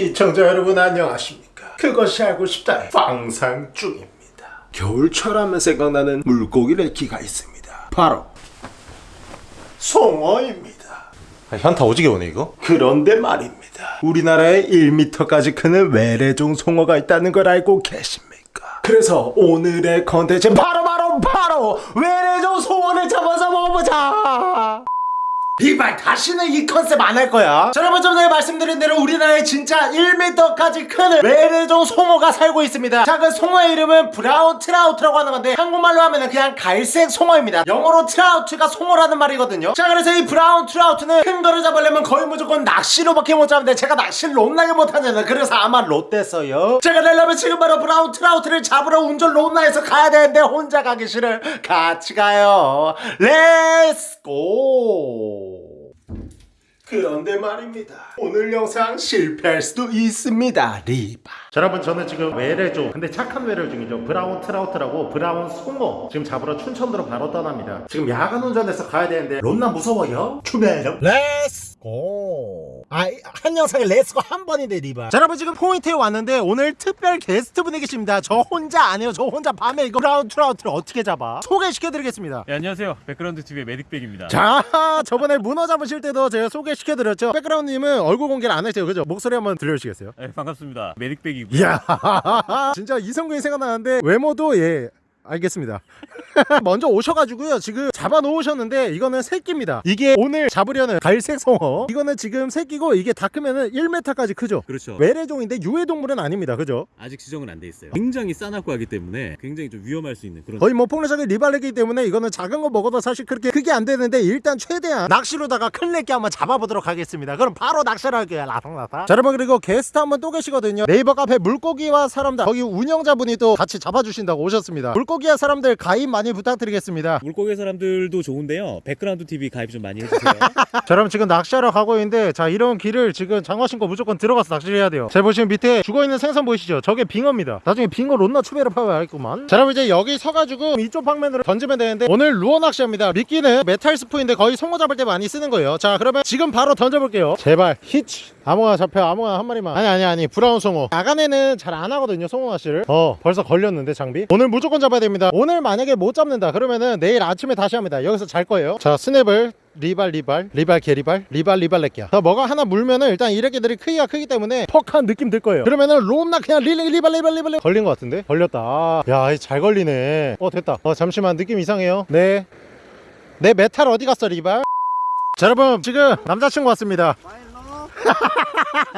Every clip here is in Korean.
시청자 여러분 안녕하십니까? 그것이 알고 싶다. 방상 중입니다. 겨울철 하면 생각나는 물고기 래키가 있습니다. 바로 송어입니다. 아, 현타 오지게 오네 이거? 그런데 말입니다. 우리나라에 1m까지 크는 외래종 송어가 있다는 걸 알고 계십니까? 그래서 오늘의 컨텐츠 바로 바로 바로 외래종 송어를 잡아서 먹어보자 이발 다시는 이 컨셉 안 할 거야. 자, 여러분 좀 전에 말씀드린 대로 우리나라에 진짜 1m까지 큰 외래종 송어가 살고 있습니다. 자그 송어의 이름은 brown trout라고 하는 건데 한국말로 하면 그냥 갈색 송어입니다. 영어로 trout가 송어라는 말이거든요. 자 그래서 이 brown trout는 큰 거를 잡으려면 거의 무조건 낚시로밖에 못 잡는데 제가 낚시를 롯나게 못하잖아요. 그래서 아마 롯됐어요. 제가 내려면 지금 바로 brown trout를 잡으러 운전 롯나에서 가야 되는데 혼자 가기 싫어 같이 가요. Let's go 그런데 말입니다. 오늘 영상 실패할 수도 있습니다 리바. 자, 여러분 저는 지금 외래종 근데 착한 외래종이죠. brown trout라고 brown 송어 지금 잡으러 춘천으로 바로 떠납니다. 지금 야간 운전해서 가야 되는데 롯나 무서워요? 추메령 let's go 아 한 영상에 let's go 한 번인데 리바 자 여러분 지금 포인트에 왔는데 오늘 특별 게스트 분이 계십니다 저 혼자 안 해요 저 혼자 밤에 이거 brown trout를 어떻게 잡아 소개시켜드리겠습니다 네, 안녕하세요. 백그라운드 TV의 매딕백입니다. 자 저번에 문어 잡으실 때도 제가 소개시켜드렸죠 백그라운드님은 얼굴 공개를 안 하세요 그죠? 목소리 한번 들려주시겠어요? 네, 반갑습니다. 매딕백이고요. 이야 진짜 이성균이 생각나는데 외모도 예 알겠습니다. 먼저 오셔가지고요. 지금 잡아 놓으셨는데 이거는 새끼입니다. 이게 오늘 잡으려는 갈색 송어. 이거는 지금 새끼고 이게 다 크면은 1m까지 크죠? 그렇죠. 외래종인데 유해동물은 아닙니다. 그죠? 아직 지정은 안 돼 있어요. 굉장히 싸납고 하기 때문에 굉장히 좀 위험할 수 있는 그런 거의 뭐 폭력적인 리발레기 때문에 이거는 작은 거 먹어도 사실 그렇게 크게 안 되는데 일단 최대한 낚시로다가 큰 래끼 한번 잡아보도록 하겠습니다. 그럼 바로 낚시를 할게요. 라상라상 자 여러분 그리고 게스트 한 분 또 계시거든요. 네이버 카페 물고기와 사람들. 거기 운영자분이 또 같이 잡아주신다고 오셨습니다. 물고기 와 사람들 가입 많이 부탁드리겠습니다. 물고기 사람들도 좋은데요. 백그라운드 TV 가입 좀 많이 해주세요. 자 여러분 지금 낚시하러 가고 있는데 자 이런 길을 지금 장화 신고 무조건 들어가서 낚시를 해야 돼요. 자 보시면 밑에 죽어있는 생선 보이시죠? 저게 빙어입니다. 나중에 빙어 론나 추베를 파봐야겠구만. 자 여러분 이제 여기 서가지고 이쪽 방면으로 던지면 되는데 오늘 루어 낚시합니다. 미끼는 metal spoon인데 거의 송어 잡을 때 많이 쓰는 거예요. 자 그러면 지금 바로 던져볼게요. 제발 히치! 아무거나 잡혀 아무거나 한 마리만. 아니 아니 아니 brown 송어 야간에는 잘 안 하거든요 송어 낚시를. 어 벌써 걸렸는데 장비. 오늘 무조건 잡아야 됩니다. 오늘 만약에 못 잡는다 그러면은 내일 아침에 다시 합니다. 여기서 잘 거예요. 자 스냅을 리발 리발 리발 개리발 리발 리발 렉기야. 자 뭐가 하나 물면은 일단 이 렉기들이 크기가 크기 때문에 퍽한 느낌 들 거예요. 그러면은 롬나 그냥 릴리 리발 리발 리발 리발 걸린 것 같은데? 걸렸다. 야잘 걸리네. 어 됐다. 어 잠시만 느낌 이상해요. 네내 메탈 어디 갔어 리발? 자 여러분 지금 남자친구 왔습니다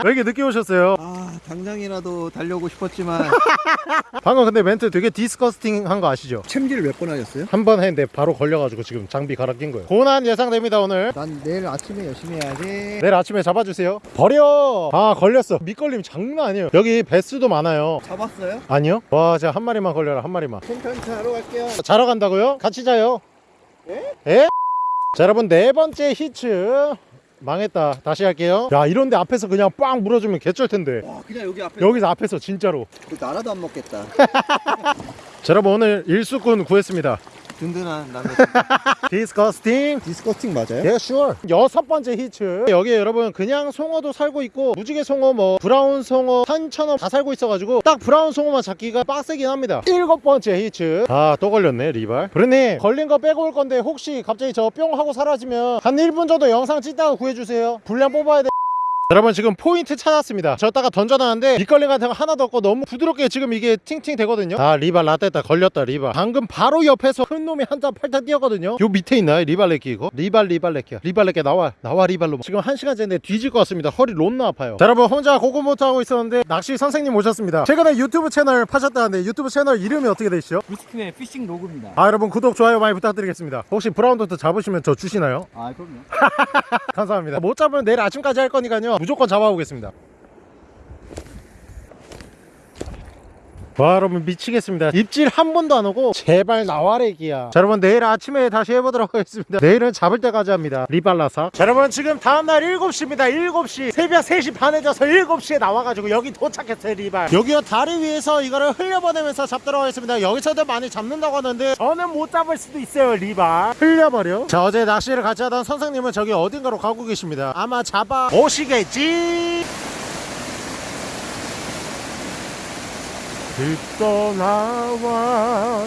왜 이렇게 늦게 오셨어요? 아 당장이라도 달려오고 싶었지만. 방금 근데 멘트 되게 disgusting 한 거 아시죠? 챔질을 몇 번 하셨어요? 한 번 했는데 바로 걸려가지고 지금 장비 갈아 낀 거예요. 고난 예상됩니다 오늘. 난 내일 아침에 열심히 해야지. 내일 아침에 잡아주세요. 버려! 아 걸렸어. 밑걸림 장난 아니에요. 여기 배수도 많아요. 잡았어요? 아니요? 와 진짜 한 마리만 걸려라 한 마리만. 천천히 자러 갈게요. 자러 간다고요? 같이 자요. 에? 에? 자 여러분 네 번째 히츠 망했다. 다시 할게요. 야 이런데 앞에서 그냥 빵 물어주면 개쩔 텐데. 와 그냥 여기 앞에. 여기서 앞에서 진짜로. 그 나라도 안 먹겠다. 자 여러분 오늘 일수꾼 구했습니다 든든한 남자 disgusting disgusting 맞아요? 예, sure. 여섯 번째 히츠. 여기 여러분 그냥 송어도 살고 있고 무지개 송어, 뭐 brown 송어, 산천어 다 살고 있어가지고 딱 brown 송어만 잡기가 빡세긴 합니다. 일곱 번째 히츠. 아 또 걸렸네 리발. 브루님 걸린 거 빼고 올 건데 혹시 갑자기 저 뿅 하고 사라지면 한 1분 정도 영상 찍다가 구해주세요. 분량 뽑아야 돼. 여러분 지금 포인트 찾았습니다. 저다가 던져놨는데 밑걸림 같은 거 하나도 없고 너무 부드럽게 지금 이게 팅팅 되거든요? 아 리발 라떼다 걸렸다 리발 방금 바로 옆에서 큰 놈이 한자 팔짝 뛰었거든요? 요 밑에 있나요 리발 레끼 이거? 리발 리발 레끼야. 리발 레끼 나와 나와 리발로. 지금 한 시간째 내 뒤질 것 같습니다. 허리 론나 아파요. 자 여러분 혼자 고고모토 하고 있었는데 낚시 선생님 오셨습니다. 최근에 유튜브 채널 파셨다는데 유튜브 채널 이름이 어떻게 되시죠? 루스틴의 피싱 로그입니다. 아 여러분 구독 좋아요 많이 부탁드리겠습니다. 혹시 brown trout 잡으시면 저 주시나요? 아 그럼요. 감사합니다. 못 잡으면 내일 아침까지 할 거니까요 무조건 잡아보겠습니다 와 여러분 미치겠습니다. 입질 한 번도 안 오고 제발 나와래기야. 자 여러분 내일 아침에 다시 해보도록 하겠습니다. 내일은 잡을 때까지 합니다. 리발라사. 자 여러분 지금 다음날 7시입니다. 7시. 새벽 3시 반에 자서 7시에 나와가지고 여기 도착했어요 리발 여기요 다리 위에서 이거를 흘려보내면서 잡도록 하겠습니다 여기서도 많이 잡는다고 하는데 저는 못 잡을 수도 있어요 리발 흘려버려 자 어제 낚시를 같이 하던 선생님은 저기 어딘가로 가고 계십니다 아마 잡아 오시겠지? 자 여러분 지금 다음날 7시입니다 7시 새벽 3시 반에 져서 7시에 나와가지고 여기 도착했어요 리발. 여기요 다리 위에서 이거를 흘려보내면서 잡도록 하겠습니다. 여기서도 많이 잡는다고 하는데 저는 못 잡을 수도 있어요 리발. 흘려버려. 자 어제 낚시를 같이 하던 선생님은 저기 어딘가로 가고 계십니다. 아마 잡아 오시겠지 집도 나와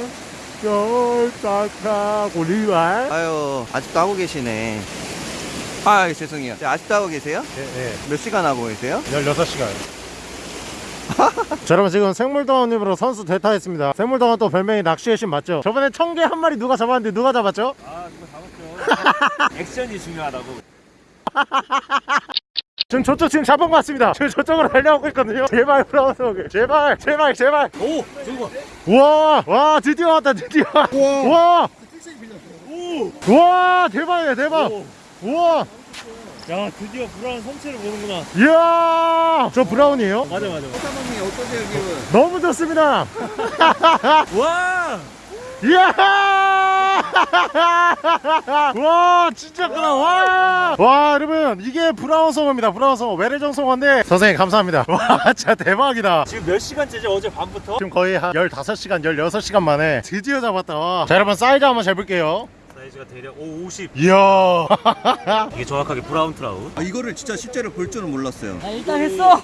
열다가고 리와 아유 아직도 하고 계시네. 아 죄송해요. 네, 아직도 하고 계세요? 예, 예. 몇 시간 하고 계세요? 16시간 자 여러분 지금 생물동원님으로 선수 대타했습니다 생물동원 또 별명이 낚시의 신 맞죠? 저번에 청개 한 마리 누가 잡았는데 누가 잡았죠? 아 그거 잡았죠. 액션이 중요하다고. 지금 저쪽 지금 잡은 것 같습니다 지금 저쪽으로 달려오고 있거든요 제발 브라운 송어 이게 제발 제발 제발 오 저거 봐. 우와 와 드디어 왔다 드디어 우와 오. 우와 대박이야 대박 오. 우와 야 드디어 브라운 성체를 보는구나. 이야 저 브라운이에요? 맞아 맞아. 사모님 어떠세요 기분? 너무 좋습니다 와. 이야 와 진짜 크다 와. 와 여러분 이게 브라운 송어입니다 브라운 송어 외래종 송어인데 선생님 감사합니다 와 진짜 대박이다 지금 몇 시간째지 어제 밤부터? 지금 거의 한 15시간 16시간 만에 드디어 잡았다 와. 자 여러분 사이즈 한번 재볼게요 사이즈가 대략 오 50. 이야 이게 정확하게 brown trout. 아 이거를 진짜 실제로 볼 줄은 몰랐어요. 일단 했어.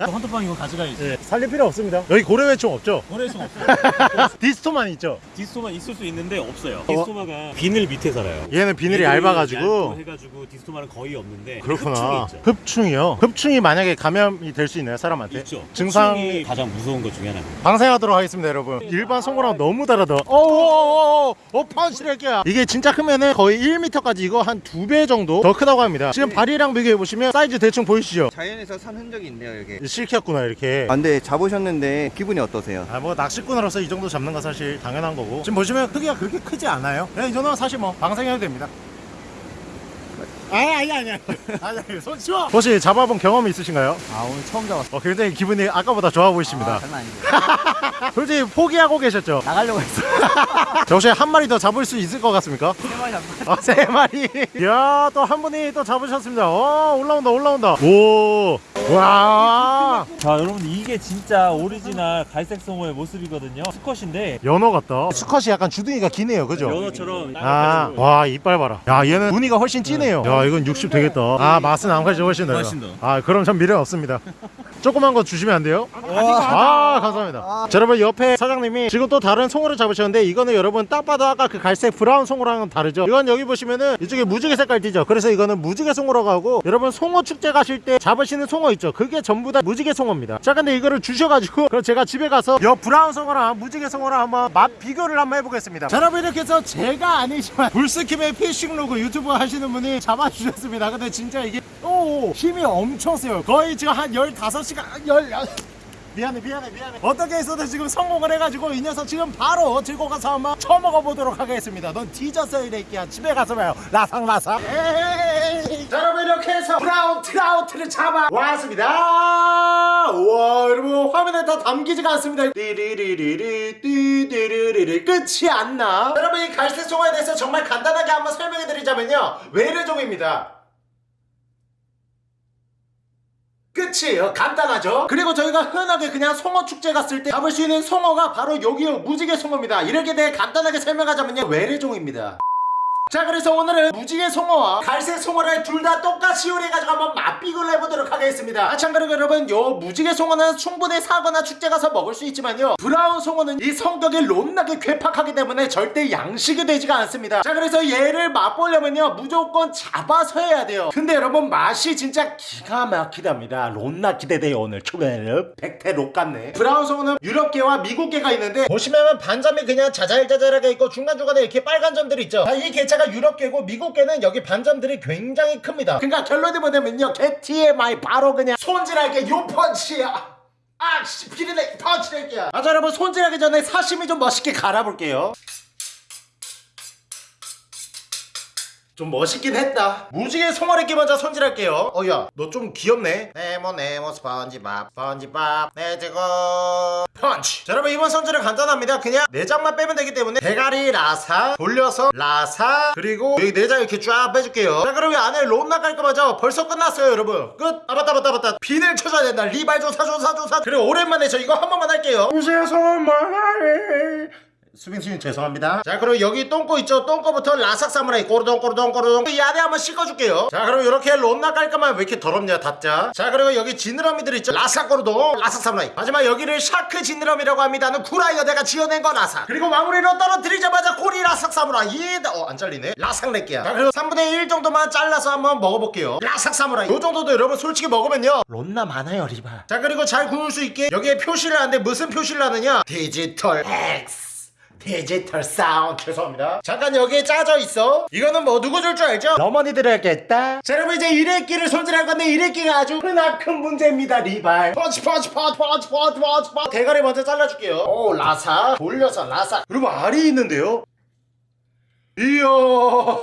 헌터퐝 이거 가져가야지. 예, 살릴 필요 없습니다 여기 고래회총 없죠? 고래회충 없어. 디스토만 있죠? 디스토마 있을 수 있는데 없어요. 디스토마가 비늘 밑에 살아요. 얘는 비늘이 얇아가지고 얇고 해가지고 디스토마는 거의 없는데 그렇구나 흡충이. 흡충이 요? 흡충이 만약에 감염이 될 수 있나요 사람한테? 있죠. 증상 흡충이 가장 무서운 것 중에 하나입니다. 방생하도록 하겠습니다 여러분 일반 송어랑 너무 다르다 어어어어 어, 파운치레 기야 이게 진짜 크면은 거의 1m까지 이거 한 두 배 정도 더 크다고 합니다 지금 발이랑 비교해보시면 사이즈 대충 보이시죠? 자연에서 산 흔적이 있네요 여기. 실켰구나 이렇게 아 근데 잡으셨는데 기분이 어떠세요? 아 뭐 낚시꾼으로서 이 정도 잡는 건 사실 당연한 거고 지금 보시면 크기가 그렇게 크지 않아요 그냥 이 정도면 사실 뭐 방생해도 됩니다 아니 아니 아니 아니 아니 손 치워 혹시 잡아본 경험이 있으신가요? 아 오늘 처음 잡았어. 어 굉장히 기분이 아까보다 좋아 보이십니다 장난 아니죠. 솔직히 포기하고 계셨죠? 나가려고 했어. 저 혹시 한 마리 더 잡을 수 있을 것 같습니까? 세 마리 잡았어. 아, 세 마리. 이야, 또 한 분이 또 잡으셨습니다. 어, 올라온다, 올라온다. 오, 와, 자 여러분 이게 진짜 오리지널 갈색 송어의 모습이거든요. 수컷인데 연어 같다. 수컷이 약간 주둥이가 기네요, 그죠? 연어처럼 아, 와, 이빨 봐라. 야, 얘는 무늬가 훨씬 진해요. 야, 이건 60 되겠다. 아, 맛은 암컷이 훨씬 나요. 훨씬 더. 아, 그럼 전 미련 없습니다. 조그만 거 주시면 안 돼요? 아, 감사합니다. 자, 여러분 옆에 사장님이 지금 또 다른 송어를 잡으셨는데 이거는 여러분 딱 봐도 아까 그 갈색 브라운 송어랑은 다르죠. 이건 여기 보시면은 이쪽에 무지개 색깔 띠죠. 그래서 이거는 무지개 송어라고 하고 여러분 송어 축제 가실 때 잡으시는 송어 있죠. 그게 전부 다 무지개 송어입니다. 자, 근데 이거를 주셔가지고 그럼 제가 집에 가서 여 브라운 송어랑 무지개 송어랑 한번 맛 비교를 한번 해보겠습니다. 자, 여러분 이렇게 해서 제가 아니지만 불스킴의 피싱 로그 유튜브 하시는 분이 잡아주셨습니다. 근데 진짜 이게 오 힘이 엄청 세요. 거의 지금 한 15 시간 10 미안해 미안해 미안해. 어떻게 해서든 지금 성공을 해가지고 이 녀석 지금 바로 들고 가서 한번 쳐먹어 보도록 하겠습니다. 넌 뒤졌어 이 새끼야. 집에 가서 봐요. 라상라상. 자 여러분 이렇게 해서 브라운 트라우트를 잡아 왔습니다. 우와 여러분 화면에 다 담기지가 않습니다. 띠리리리리 띠리리리리. 끝이 안나. 여러분 이 갈색 송어에 대해서 정말 간단하게 한번 설명해 드리자면요. 외래종입니다 끝이에요. 간단하죠? 그리고 저희가 흔하게 그냥 송어 축제 갔을 때 잡을 수 있는 송어가 바로 여기요. 무지개 송어입니다. 이렇게 대해 간단하게 설명하자면요. 외래종입니다 자 그래서 오늘은 무지개 송어와 갈색 송어를 둘 다 똑같이 요리해가지고 한번 맛비교를 해보도록 하겠습니다. 아 참고로 여러분 요 무지개 송어는 충분히 사거나 축제 가서 먹을 수 있지만요. 브라운 송어는 이 성격이 롯나게 괴팍하기 때문에 절대 양식이 되지가 않습니다. 자 그래서 얘를 맛보려면요. 무조건 잡아서 해야 돼요. 근데 여러분 맛이 진짜 기가 막히답니다. 롯나 기대돼요 오늘 초면은. 백태 롯 같네. 브라운 송어는 유럽계와 미국계가 있는데 보시면 반점이 그냥 자잘자잘하게 있고 중간중간에 이렇게 빨간 점들이 있죠. 자, 이 개체 가 유럽계고 미국계는 여기 반점들이 굉장히 큽니다. 그러니까 결론이 뭐냐면요. 개 TMI 바로 그냥 손질할게 요 펀치야. 아씨 피리네 펀치낼게요 아 자, 여러분. 손질하기 전에 사시미 좀 멋있게 갈아볼게요 좀 멋있긴 했다. 무지개 송어리끼 먼저 손질할게요. 어야 너 좀 귀엽네. 네모 네모 스펀지밥 스펀지밥. 내지고 펀치! 자 여러분 이번 손질은 간단합니다. 그냥 내장만 빼면 되기 때문에 대가리 라사 돌려서 라사 그리고 여기 내장 이렇게 쫙 빼줄게요. 자 그럼 이 안에 롯나 깔끔하죠 벌써 끝났어요 여러분. 끝! 아 맞다 맞다 맞다. 비늘 쳐줘야 된다. 리발 조사 조사 조사. 그리고 오랜만에 저 이거 한 번만 할게요. 무지개 송어 말해 수빈수님 죄송합니다. 자 그럼 여기 똥꼬 있죠? 똥꼬부터 라삭 사무라이. 꼬르동 꼬르동 꼬르동. 이 안에 한번 씻어줄게요. 자 그럼 이렇게 론나 깔끔하면 왜 이렇게 더럽냐 답자. 자 그리고 여기 지느러미들 있죠? 라삭 꼬르동 라삭 사무라이. 마지막 여기를 샤크 지느러미라고 합니다는 구라이어 내가 지어낸 거 라삭. 그리고 마무리로 떨어뜨리자마자 꼬리 라삭 사무라이. 어안 잘리네. 라삭 낼게요 자 그리고 3분의 1 정도만 잘라서 한번 먹어볼게요. 라삭 사무라이. 요 정도도 여러분 솔직히 먹으면요. 론나 많아요 리바 자 그리고 잘 구울 수 있게 여기에 표시를 하는데 무슨 표시를 하느냐? 디지털 X 디지털 사운드. 죄송합니다. 잠깐 여기에 짜져 있어. 이거는 뭐 누구 줄 줄 알죠? 어머니들 알겠다. 자 여러분 이제 일회끼를 손질할 건데 일회끼가 아주 크나큰 문제입니다 리발. 펀치 펀치 펀치 펀치 펀치 펀치 펀치 대가리 먼저 잘라줄게요. 오 라사. 돌려서 라사. 여러분 알이 있는데요. 이야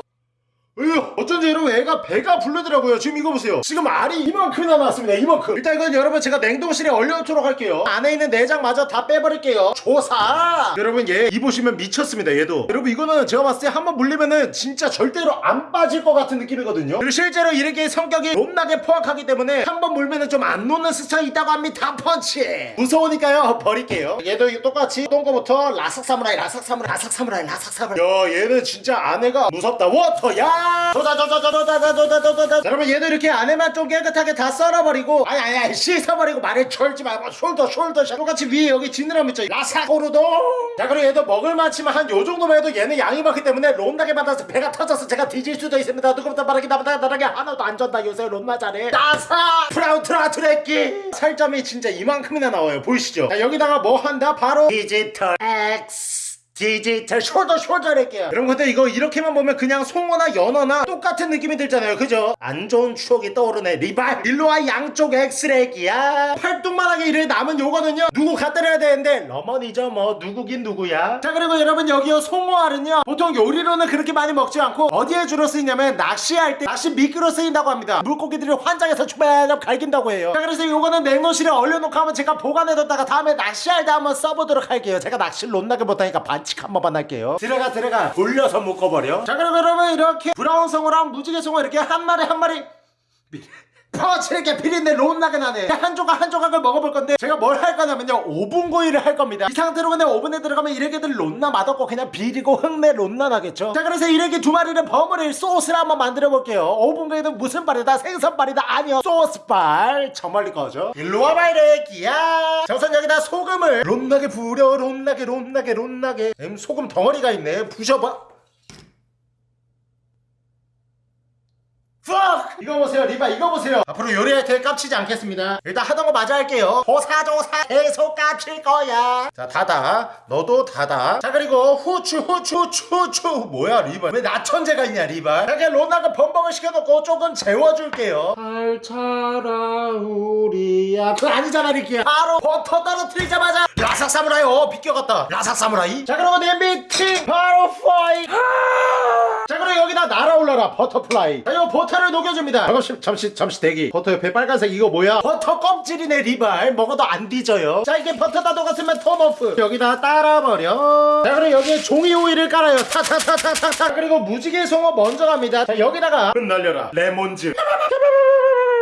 으 어쩐지 여러분 애가 배가 부르더라고요. 지금 이거 보세요. 지금 알이 이만큼이나 나왔습니다. 이만큼. 일단 이건 여러분 제가 냉동실에 얼려놓도록 할게요. 안에 있는 내장마저 다 빼버릴게요. 조사! 여러분 얘 이 보시면 미쳤습니다 얘도. 여러분 이거는 제가 봤을 때 한번 물리면은 진짜 절대로 안 빠질 것 같은 느낌이거든요. 그리고 실제로 이렇게 성격이 높나게 포악하기 때문에 한번 물면은 좀안 놓는 스타일이 있다고 합니다 펀치! 무서우니까요. 버릴게요. 얘도 똑같이 똥거부터 라삭 사무라이 라삭 사무라이 라삭 사무라이 라삭 사무라이. 야 얘는 진짜 아내가 무섭다. 워터 야! 조다 조다 조다 조다 조다 조다 조다 여러분 얘도 이렇게 안에만 좀 깨끗하게 다 썰어버리고 아니 아니 아니 씻어버리고 말을 철지 말고 숄더 숄더 샷 똑같이 위에 여기 지느러미 있죠 라삭 오르동 자 그리고 얘도 먹을 만치만 한 요 정도만 해도 얘는 양이 많기 때문에 론나게 받아서 배가 터져서 제가 뒤질 수도 있습니다 누구부터 말하기 나보다 나르게 하나도 안 쩐다 요새 론나 잘해 라삭 프라우트라 트레끼 살점이 진짜 이만큼이나 나와요 보이시죠 자 여기다가 뭐 한다 바로 디지털 X 디지털 숄더 숄더 할게요. 여러분 근데 이거 이렇게만 보면 그냥 송어나 연어나 똑같은 느낌이 들잖아요. 그죠? 안 좋은 추억이 떠오르네. 리발! 일로와 양쪽 엑스렉이야. 팔뚝만하게 이래 남은 요거는요. 누구 갖다 대야 되는데? 러머니죠 뭐. 누구긴 누구야. 자 그리고 여러분 여기요 송어알은요. 보통 요리로는 그렇게 많이 먹지 않고 어디에 주로 쓰이냐면 낚시할 때 낚시 미끼로 쓰인다고 합니다. 물고기들이 환장해서 추배적 갈긴다고 해요. 자 그래서 요거는 냉동실에 얼려놓고 하면 제가 보관해뒀다가 다음에 낚시할 때 한번 써보도록 할게요. 제가 낚시를 못나게 못하니까 반칙 한 번만 할게요 들어가 들어가 돌려서 묶어버려 자 그럼 여러분 이렇게 브라운 송어랑 무지개 송어 이렇게 한 마리 한 마리 이렇게 비린내 론나게 나네. 한 조각 한 조각을 먹어볼 건데 제가 뭘 할 거냐면요 오븐 구이를 할 겁니다. 이 상태로 그냥 오븐에 들어가면 이래게들 론나 맛없고 그냥 비리고 흙내 론나 나겠죠? 자 그래서 이래게 두 마리를 버무릴 소스를 한번 만들어 볼게요. 오븐 구이는 무슨 발이다? 생선발이다? 아니요 소스발. 저 멀리 거죠 일로 와봐 이래기야. 자 우선 여기다 소금을 론나게 부려 론나게 론나게 론나게. 음, 소금 덩어리가 있네. 부셔봐 fuck! 이거 보세요 리바 이거 보세요. 앞으로 요리할 때 깝치지 않겠습니다. 일단 하던 거 마저 할게요. 조사조사 계속 깝칠 거야. 자 닫아 너도 닫아 자 그리고 후추 후추 후추 후추. 뭐야 리바 왜 나천재가 있냐 리바 자 그냥 로나가 범벅을 시켜놓고 조금 재워줄게요. 알차라 우리야. 그거 아니잖아 리키야. 바로 버터 떨어뜨리자마자 라삭 사무라이 어 비껴갔다. 라삭 사무라이. 자 냄비 팅 바로 파이. 자 그럼 여기다 날아올라라 butterfly. 자 이거 버터를 녹여줍니다. 잠시 잠시 잠시 대기. 버터 옆에 빨간색 이거 뭐야? 버터 껍질이네 리발. 먹어도 안 뒤져요. 자 이게 버터 다 녹았으면 turn off. 여기다 따라버려. 자 그럼 여기에 종이 호일을 깔아요. 타타타타타타. 그리고 무지개 송어 먼저 갑니다. 자 여기다가 흩날려라. 레몬즙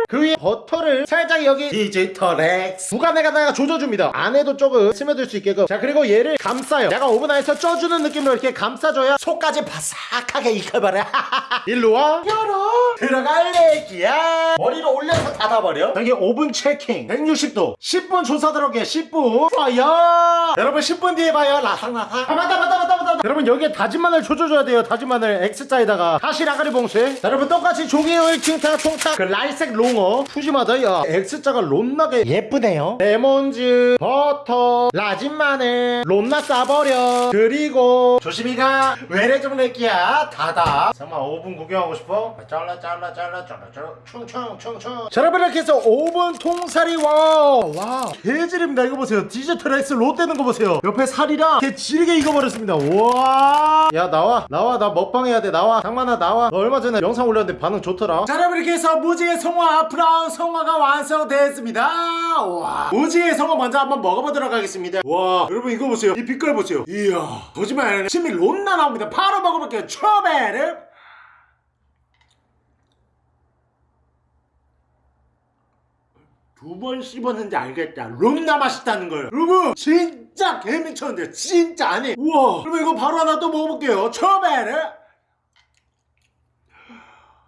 그 위에 버터를 살짝 여기 디지털 X. 구간에다가 조져줍니다. 안에도 조금 스며들 수 있게끔. 자 그리고 얘를 감싸요. 약간 오븐 안에서 쪄주는 느낌으로 이렇게 감싸줘야 속까지 바삭하게 익혀버려. 일로와. 열어. 들어갈래 기야. 머리를 올려서 닫아버려. 여기 오븐 체킹. 160도. 10분 조사 들어게 10분. 파이어 여러분 10분 뒤에 봐요. 라상라상 아 맞다 맞다 맞다 맞다 여러분 여기에 다진 마늘 조져줘야 돼요. 다진 마늘 X자에다가. 다시 라가리 봉쇄. 자, 여러분 똑같이 종이오일 킹타 총타. 그 라이색 롱어 푸짐하다 야. X자가 론나게 예쁘네요. 레몬즙 버터 라진 마늘. 론나 싸버려. 그리고 조심히 가 외래 좀 낼기야 닫아 정말 5분 구경하고 싶어? 잘라 잘라 잘라 잘라 잘라. 충충충충. 자 여러분 이렇게 해서 5분 통살이 와와. 개질입니다. 이거 보세요. 디지털 X 롯 되는 거 보세요. 옆에 살이랑 개 질게 익어버렸습니다. 와야 나와. 나와. 나 먹방 해야 돼. 나와. 장만아 나와. 너 얼마 전에 영상 올렸는데 반응 좋더라. 자 여러분 이렇게 해서 무지개 송어 브라운 송어가 완성됐습니다. 와. 무지개 송어 먼저 한번 먹어보도록 하겠습니다. 와 여러분 이거 보세요. 이 빛깔 보세요. 이야 거짓말 아니라 침이 론나 나옵니다. 바로 먹어볼게요. 초베르 두번 씹었는지 알겠다. 롬나 맛있다는 걸 여러분 진짜 개미쳤는데 진짜 아니. 우와. 그러면 이거 바로 하나 또 먹어볼게요. 처베르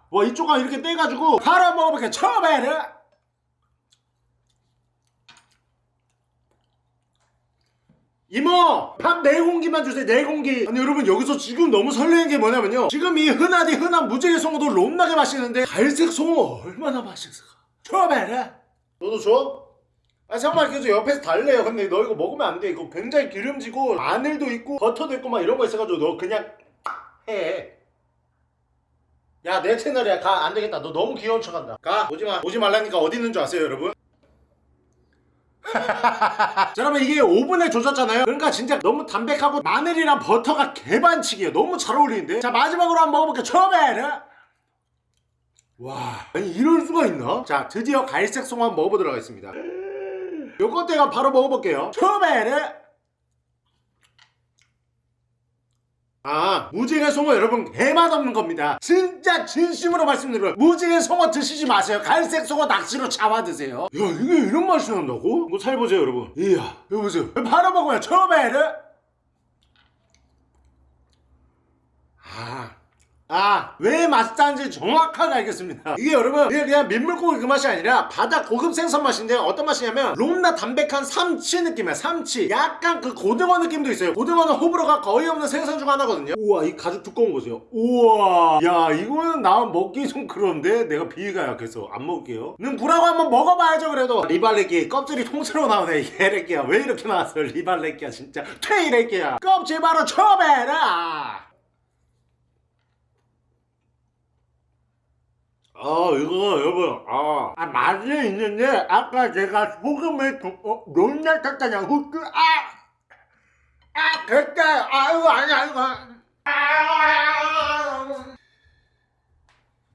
와 이쪽가 이렇게 떼가지고 바로 먹어볼게요. 처베르 이모 밥네 공기만 주세요. 네 공기. 아니 여러분 여기서 지금 너무 설레는 게 뭐냐면요. 지금 이 흔하디 흔한 무지개 송어도 롬나게 맛있는데 갈색 송어 얼마나 맛있을까? 처베르 너도 줘? 아 잠깐만 계속 옆에서 달래요. 근데 너 이거 먹으면 안 돼. 이거 굉장히 기름지고 마늘도 있고 버터도 있고 막 이런 거 있어가지고 너 그냥 해 야 내 채널이야. 가 안되겠다. 너 너무 귀여운 척한다. 가. 오지마. 오지 말라니까 어디 있는 줄 아세요 여러분? 자 여러분 이게 오븐에 조졌잖아요. 그러니까 진짜 너무 담백하고 마늘이랑 버터가 개반칙이에요. 너무 잘 어울리는데. 자 마지막으로 한번 먹어볼게요. 처음에는. 와 아니 이럴 수가 있나? 자 드디어 갈색 송어 한번 먹어보도록 하겠습니다. 요거 때가 바로 먹어볼게요. 처음에는 아 무지개 송어 여러분 개맛 없는 겁니다. 진짜 진심으로 말씀드려요. 무지개 송어 드시지 마세요. 갈색 송어 낚시로 잡아 드세요. 야 이게 이런 맛이 난다고? 이거 잘 보세요 여러분. 이야 이거 보세요. 바로 먹어요 처음에는. 아 아, 왜 맛있다는지 정확하게 알겠습니다. 이게 여러분, 이게 그냥 민물고기 그 맛이 아니라 바다 고급 생선 맛인데 어떤 맛이냐면 롬나 담백한 삼치 느낌이야, 삼치. 약간 그 고등어 느낌도 있어요. 고등어는 호불호가 거의 없는 생선 중 하나거든요. 우와, 이 가죽 두꺼운 거 보세요. 우와, 야, 이거는 나 먹기 좀 그런데 내가 비위가 약해서 안 먹을게요. 는 구라고 한번 먹어봐야죠, 그래도. 리발레끼 껍질이 통째로 나오네, 이 개래끼야. 왜 이렇게 나왔어, 리발레끼야, 진짜. 퇴이래끼야. 껍질 바로 쳐배라! 아 이거 여러분 아, 아 맛이 있는데 아까 제가 소금을 두, 어, 너무나 탔다냐 후추 아 아 됐다! 아 이거 아니야 이거 아!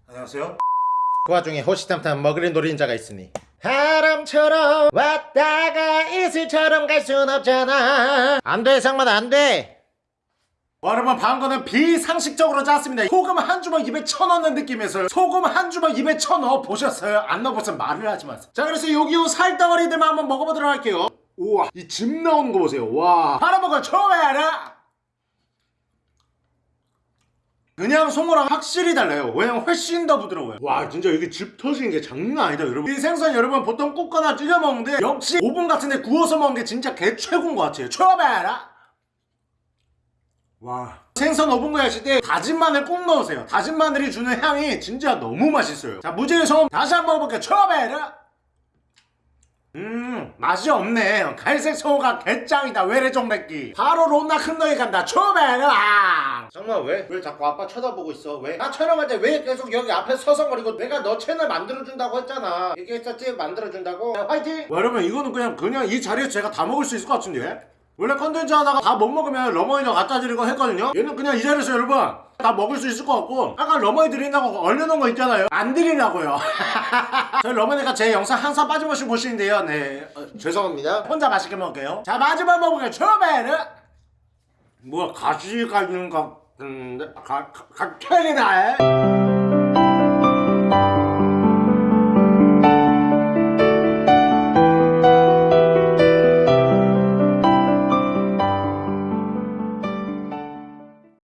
안녕하세요. 그 와중에 호시탐탐 먹으린 노린 자가 있으니 바람처럼 왔다가 이슬처럼 갈 순 없잖아. 안돼 상만 안돼 여러분 방금은 비상식적으로 짰습니다. 소금 한 주먹 입에 쳐넣는 느낌에서 소금 한 주먹 입에 쳐넣어 보셨어요? 안 넣어보면 말을 하지 마세요. 자 그래서 여기 요 살덩어리들만 한번 먹어보도록 할게요. 우와 이 즙 나오는 거 보세요. 와. 바라먹어 처음에 알아 그냥 송어랑 확실히 달라요. 왜냐면 훨씬 더 부드러워요. 와 진짜 이게 즙 터지는 게 장난 아니다 여러분. 이 생선 여러분 보통 굽거나 찌려 먹는데 역시 오븐 같은데 구워서 먹는 게 진짜 개 최고인 것 같아요. 처음에 알아 와. 생선 오븐 구이 하실 때 다진 마늘 꼭 넣으세요. 다진 마늘이 주는 향이 진짜 너무 맛있어요. 자 무지개 소금 다시 한번 먹어볼게요. 처음에 음 맛이 없네. 갈색 소가 개짱이다. 외래종 맵기. 바로 롬나 큰 너희 간다. 아 정말 왜? 왜 자꾸 아빠 쳐다보고 있어? 왜? 나 촬영할 때 왜 계속 여기 앞에 서성거리고 내가 너 채널 만들어준다고 했잖아. 얘기했었지? 만들어준다고? 자, 화이팅! 와, 여러분 이거는 그냥 그냥 이 자리에서 제가 다 먹을 수 있을 것 같은데 원래 컨텐츠 하다가 다 못 먹으면 러머니랑 갖다 드리고 했거든요 얘는 그냥 이 자리에서 여러분 다 먹을 수 있을 것 같고 아까 러머니 드린다고 얼려놓은 거 있잖아요 안 드리려고요 저희 러머니가 제 영상 항상 빠짐없이 보시는데요 네 어, 죄송합니다 혼자 맛있게 먹을게요 자 마지막 먹을게요 처음에는 뭐야 가시가 있는 것 같은데 가, 가, 가, 캔이나